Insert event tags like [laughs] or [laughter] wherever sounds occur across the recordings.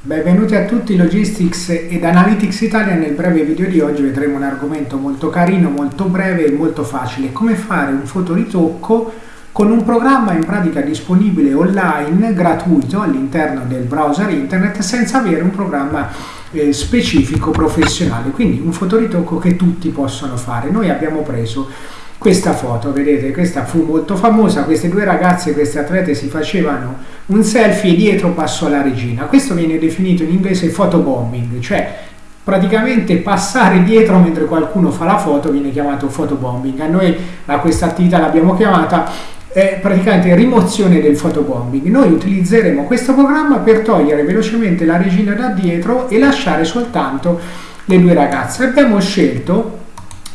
Benvenuti a tutti Logistics ed Analytics Italia. Nel breve video di oggi vedremo un argomento molto carino, molto breve e molto facile. Come fare un fotoritocco con un programma in pratica disponibile online, gratuito, all'interno del browser internet, senza avere un programma eh, specifico professionale. Quindi un fotoritocco che tutti possono fare. Noi abbiamo preso questa foto, vedete, questa fu molto famosa, queste due ragazze, queste atlete si facevano un selfie e dietro passò la regina. Questo viene definito in inglese photobombing, cioè praticamente passare dietro mentre qualcuno fa la foto viene chiamato photobombing. A noi a questa attività l'abbiamo chiamata è praticamente rimozione del photobombing. Noi utilizzeremo questo programma per togliere velocemente la regina da dietro e lasciare soltanto le due ragazze. Abbiamo scelto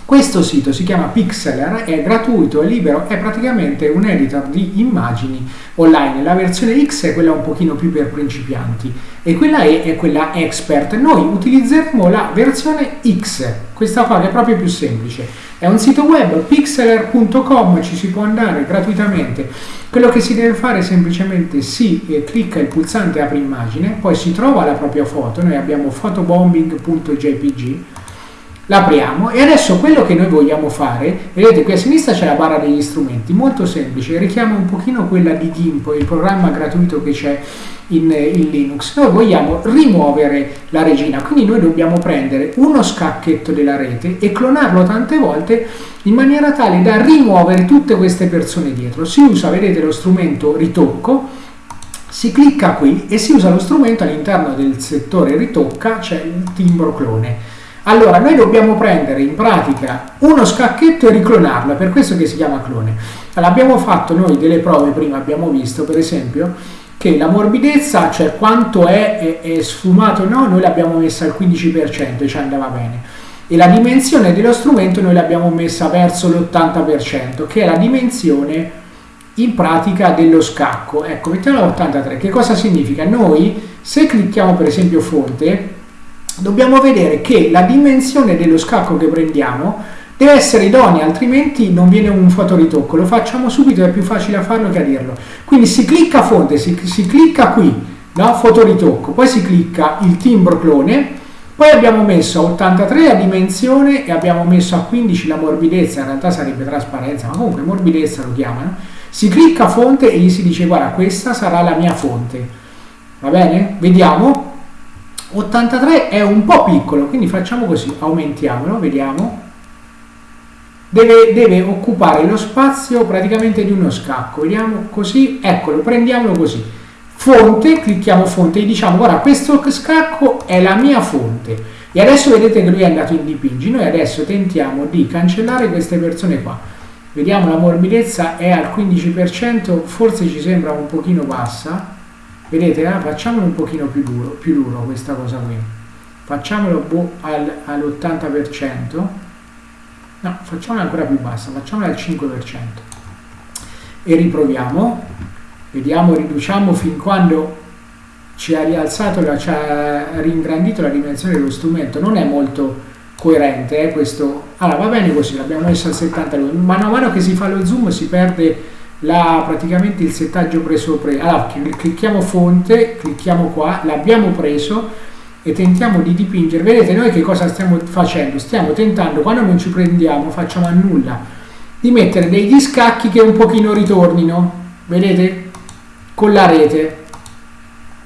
questo sito si chiama Pixeler, è gratuito, è libero, è praticamente un editor di immagini online. La versione X è quella un pochino più per principianti e quella E è quella expert. Noi utilizzeremo la versione X, questa qua che è proprio più semplice. È un sito web, pixeler.com, ci si può andare gratuitamente. Quello che si deve fare è semplicemente si eh, clicca il pulsante apri immagine, poi si trova la propria foto, noi abbiamo photobombing.jpg l'apriamo e adesso quello che noi vogliamo fare, vedete qui a sinistra c'è la barra degli strumenti, molto semplice, richiama un pochino quella di GIMP, il programma gratuito che c'è in, in, Linux. Noi vogliamo rimuovere la regina, quindi noi dobbiamo prendere uno scacchetto della rete e clonarlo tante volte in maniera tale da rimuovere tutte queste persone dietro. Si usa, vedete, lo strumento ritocco, si clicca qui e si usa lo strumento all'interno del settore ritocca, c'è il timbro clone allora, noi dobbiamo prendere in pratica uno scacchetto e riclonarlo, per questo che si chiama clone. Allora, abbiamo fatto noi delle prove prima, abbiamo visto per esempio che la morbidezza, cioè quanto è, è, è sfumato no, noi l'abbiamo messa al 15% e ci andava bene. E la dimensione dello strumento noi l'abbiamo messa verso l'80%, che è la dimensione in pratica dello scacco. Ecco, mettiamo l'83. Che cosa significa? Noi, se clicchiamo per esempio fonte, dobbiamo vedere che la dimensione dello scacco che prendiamo deve essere idonea, altrimenti non viene un fotoritocco. Lo facciamo subito, è più facile a farlo che a dirlo. Quindi si clicca fonte, si, si clicca qui, no? fotoritocco, poi si clicca il timbro clone, poi abbiamo messo a 83 la dimensione e abbiamo messo a 15 la morbidezza, in realtà sarebbe trasparenza, ma comunque morbidezza lo chiamano. Si clicca fonte e gli si dice guarda questa sarà la mia fonte. Va bene? Vediamo 83 è un po' piccolo, quindi facciamo così, aumentiamolo, vediamo. Deve, deve, occupare lo spazio praticamente di uno scacco, vediamo così, eccolo, prendiamolo così. Fonte, clicchiamo fonte e diciamo, guarda, questo scacco è la mia fonte. E adesso vedete che lui è andato in dipingi, noi adesso tentiamo di cancellare queste persone qua. Vediamo la morbidezza è al 15%, forse ci sembra un pochino bassa, vedete eh, facciamolo un pochino più duro, più duro questa cosa qui. Facciamolo boh, al, all'80% no, facciamola ancora più bassa facciamola al 5% e riproviamo. Vediamo, riduciamo fin quando ci ha rialzato, la, ci ha ringrandito la dimensione dello strumento. Non è molto coerente eh, questo. Allora va bene così, l'abbiamo messo al 72 mano a mano che si fa lo zoom si perde la, praticamente il settaggio preso pre allora clicchiamo fonte clicchiamo qua l'abbiamo preso e tentiamo di dipingere. Vedete noi che cosa stiamo facendo? Stiamo tentando quando non ci prendiamo facciamo a nulla di mettere degli scacchi che un pochino ritornino. Vedete? Con la rete.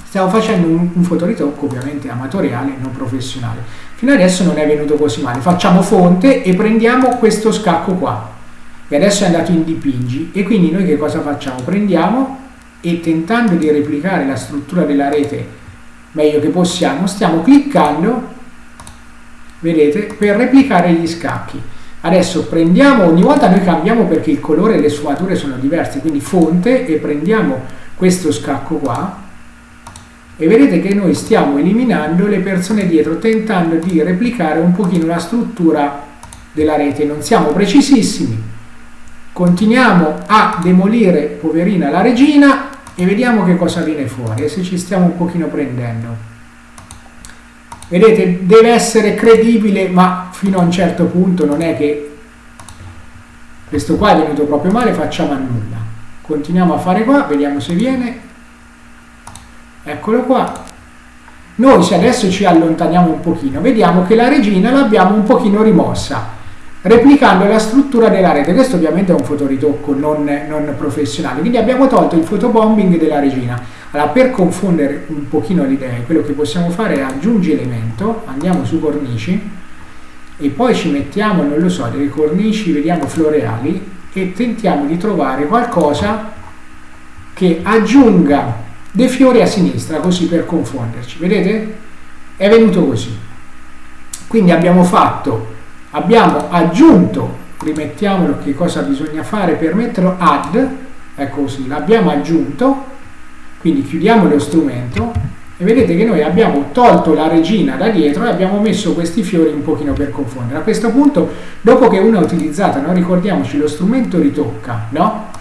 Stiamo facendo un, un fotoritocco ovviamente amatoriale non professionale. Fino adesso non è venuto così male. Facciamo fonte e prendiamo questo scacco qua e adesso è andato in dipingi. E quindi noi che cosa facciamo? Prendiamo e tentando di replicare la struttura della rete meglio che possiamo, stiamo cliccando vedete, per replicare gli scacchi. Adesso prendiamo, ogni volta noi cambiamo perché il colore e le sfumature sono diverse quindi fonte e prendiamo questo scacco qua. E vedete che noi stiamo eliminando le persone dietro tentando di replicare un pochino la struttura della rete. Non siamo precisissimi continuiamo a demolire poverina la regina e vediamo che cosa viene fuori e se ci stiamo un pochino prendendo. Vedete deve essere credibile ma fino a un certo punto non è che questo qua è venuto proprio male facciamo a nulla. Continuiamo a fare qua vediamo se viene. Eccolo qua. Noi se adesso ci allontaniamo un pochino, vediamo che la regina l'abbiamo un pochino rimossa, replicando la struttura della rete. Questo ovviamente è un fotoritocco non, non professionale, quindi abbiamo tolto il fotobombing della regina. Allora, per confondere un pochino le idee, quello che possiamo fare è aggiungi elemento, andiamo su cornici, e poi ci mettiamo, non lo so, delle cornici, vediamo floreali, e tentiamo di trovare qualcosa che aggiunga dei fiori a sinistra, così per confonderci. Vedete? È venuto così. Quindi abbiamo fatto, abbiamo aggiunto, rimettiamolo che cosa bisogna fare per metterlo, add, ecco così, l'abbiamo aggiunto, quindi chiudiamo lo strumento e vedete che noi abbiamo tolto la regina da dietro e abbiamo messo questi fiori un pochino per confondere. A questo punto, dopo che uno è utilizzata, no, ricordiamoci lo strumento ritocca, no?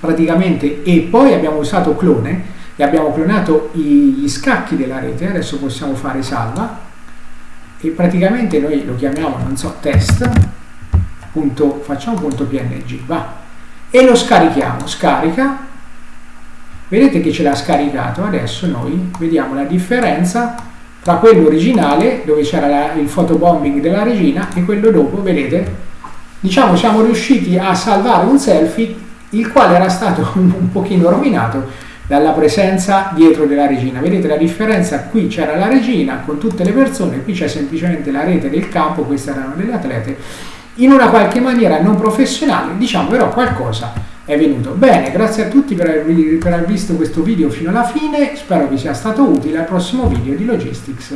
praticamente e poi abbiamo usato clone e abbiamo clonato gli scacchi della rete adesso possiamo fare salva e praticamente noi lo chiamiamo non so test punto, facciamo punto png va. E lo scarichiamo scarica. Vedete che ce l'ha scaricato adesso noi vediamo la differenza tra quello originale dove c'era il fotobombing della regina e quello dopo vedete? Diciamo siamo riusciti a salvare un selfie il quale era stato [laughs] un pochino rovinato dalla presenza dietro della regina. Vedete la differenza? Qui c'era la regina con tutte le persone, qui c'è semplicemente la rete del campo, queste erano delle atlete, in una qualche maniera non professionale, diciamo però qualcosa è venuto. Bene, grazie a tutti per aver, per aver visto questo video fino alla fine, spero vi sia stato utile al prossimo video di Logistics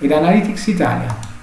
ed Analytics Italia.